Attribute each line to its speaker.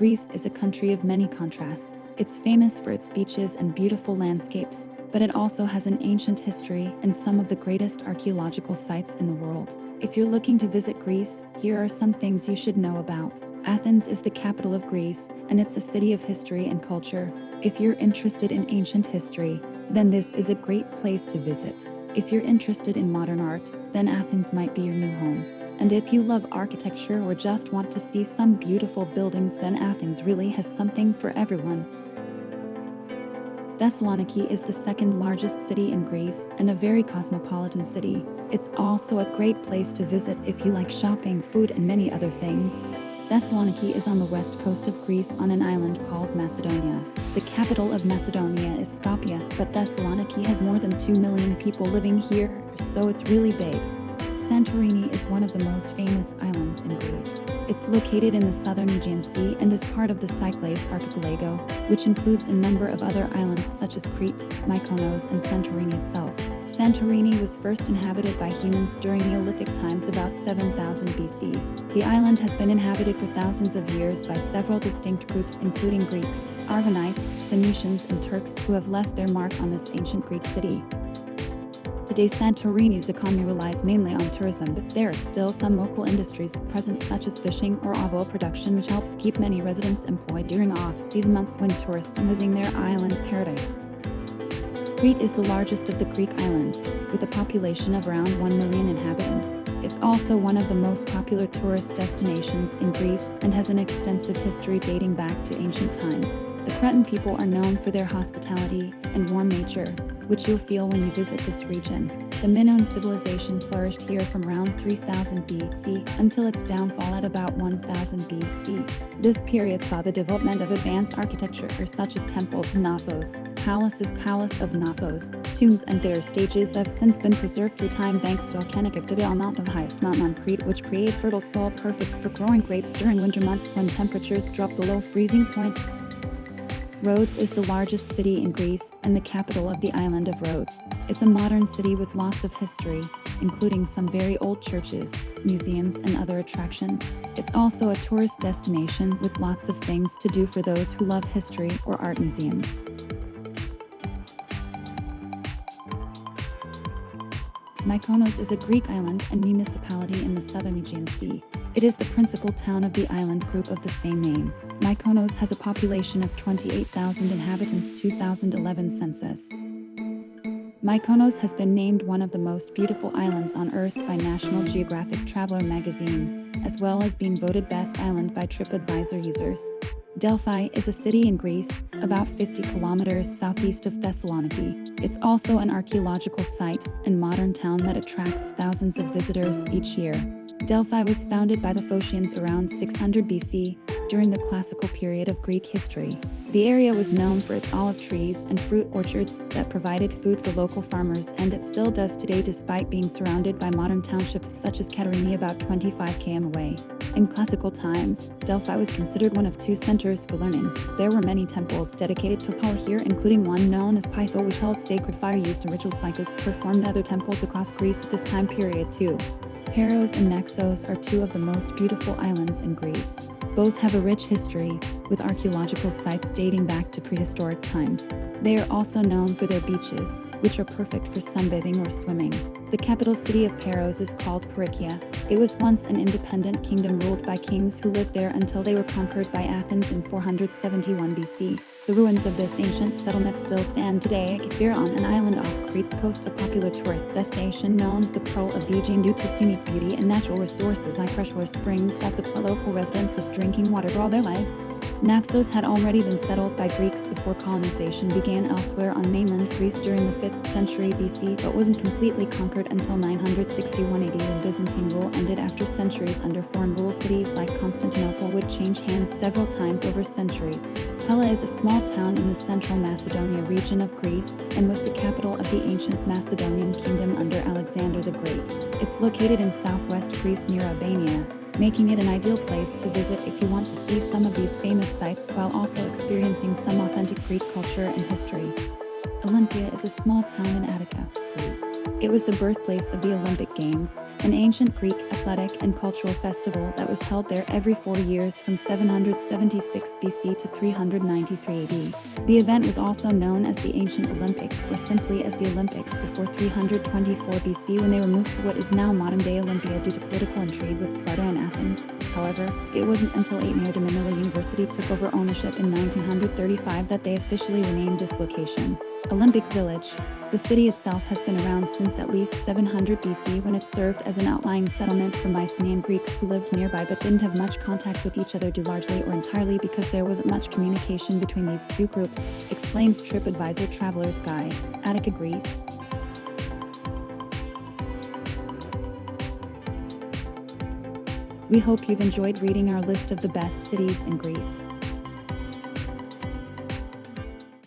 Speaker 1: Greece is a country of many contrasts. It's famous for its beaches and beautiful landscapes, but it also has an ancient history and some of the greatest archaeological sites in the world. If you're looking to visit Greece, here are some things you should know about. Athens is the capital of Greece, and it's a city of history and culture. If you're interested in ancient history, then this is a great place to visit. If you're interested in modern art, then Athens might be your new home. And if you love architecture or just want to see some beautiful buildings then Athens really has something for everyone. Thessaloniki is the second largest city in Greece and a very cosmopolitan city. It's also a great place to visit if you like shopping, food and many other things. Thessaloniki is on the west coast of Greece on an island called Macedonia. The capital of Macedonia is Skopje, but Thessaloniki has more than 2 million people living here, so it's really big. Santorini is one of the most famous islands in Greece. It's located in the southern Aegean Sea and is part of the Cyclades archipelago, which includes a number of other islands such as Crete, Mykonos and Santorini itself. Santorini was first inhabited by humans during Neolithic times about 7000 BC. The island has been inhabited for thousands of years by several distinct groups including Greeks, Arvanites, Phoenicians and Turks who have left their mark on this ancient Greek city. Today Santorini's economy relies mainly on tourism but there are still some local industries present such as fishing or oil production which helps keep many residents employed during off-season months when tourists are visiting their island paradise. Crete is the largest of the Greek islands, with a population of around 1 million inhabitants. It's also one of the most popular tourist destinations in Greece and has an extensive history dating back to ancient times. The Cretan people are known for their hospitality and warm nature, which you'll feel when you visit this region. The Minoan civilization flourished here from around 3000 BC until its downfall at about 1000 BC. This period saw the development of advanced architecture such as temples Knossos, palaces Palace of Knossos, tombs and their stages have since been preserved through time thanks to volcanic activity on Mount the highest mountain on Crete which create fertile soil perfect for growing grapes during winter months when temperatures drop below freezing point. Rhodes is the largest city in Greece and the capital of the island of Rhodes. It's a modern city with lots of history, including some very old churches, museums, and other attractions. It's also a tourist destination with lots of things to do for those who love history or art museums. Mykonos is a Greek island and municipality in the southern Aegean Sea. It is the principal town of the island group of the same name. Mykonos has a population of 28,000 inhabitants 2011 census. Mykonos has been named one of the most beautiful islands on Earth by National Geographic Traveler magazine, as well as being voted best island by TripAdvisor users. Delphi is a city in Greece, about 50 kilometers southeast of Thessaloniki. It's also an archaeological site and modern town that attracts thousands of visitors each year. Delphi was founded by the Phocians around 600 BC during the classical period of Greek history. The area was known for its olive trees and fruit orchards that provided food for local farmers and it still does today despite being surrounded by modern townships such as Katerini about 25 km away. In classical times, Delphi was considered one of two centers for learning. There were many temples dedicated to Apollo here including one known as Pytho, which held sacred fire used in rituals like those performed in other temples across Greece at this time period too. Paros and Naxos are two of the most beautiful islands in Greece. Both have a rich history, with archaeological sites dating back to prehistoric times. They are also known for their beaches, which are perfect for sunbathing or swimming. The capital city of Paros is called Parikia. It was once an independent kingdom ruled by kings who lived there until they were conquered by Athens in 471 BC. The ruins of this ancient settlement still stand today at Kefir on an island off Crete's coast, a popular tourist destination known as the Pearl of Aegean due to its unique beauty and natural resources like freshwater springs that supply local residents with drinking water for all their lives. Naxos had already been settled by Greeks before colonization began elsewhere on mainland Greece during the 5th century BC but wasn't completely conquered until 961 AD when Byzantine rule ended after centuries under foreign rule cities like Constantinople would change hands several times over centuries. Pella is a small town in the central Macedonia region of Greece and was the capital of the ancient Macedonian kingdom under Alexander the Great. It's located in southwest Greece near Albania, making it an ideal place to visit if you want to see some of these famous sites while also experiencing some authentic Greek culture and history. Olympia is a small town in Attica, Greece. It was the birthplace of the Olympic Games, an ancient Greek athletic and cultural festival that was held there every four years from 776 BC to 393 AD. The event was also known as the Ancient Olympics or simply as the Olympics before 324 BC when they were moved to what is now modern-day Olympia due to political intrigue with Sparta and Athens. However, it wasn't until Ateneo de Manila University took over ownership in 1935 that they officially renamed this location. Olympic Village. The city itself has been around since at least 700 BC when it served as an outlying settlement for Mycenaean Greeks who lived nearby but didn't have much contact with each other due largely or entirely because there wasn't much communication between these two groups, explains TripAdvisor Traveler's Guide, Attica, Greece. We hope you've enjoyed reading our list of the best cities in Greece.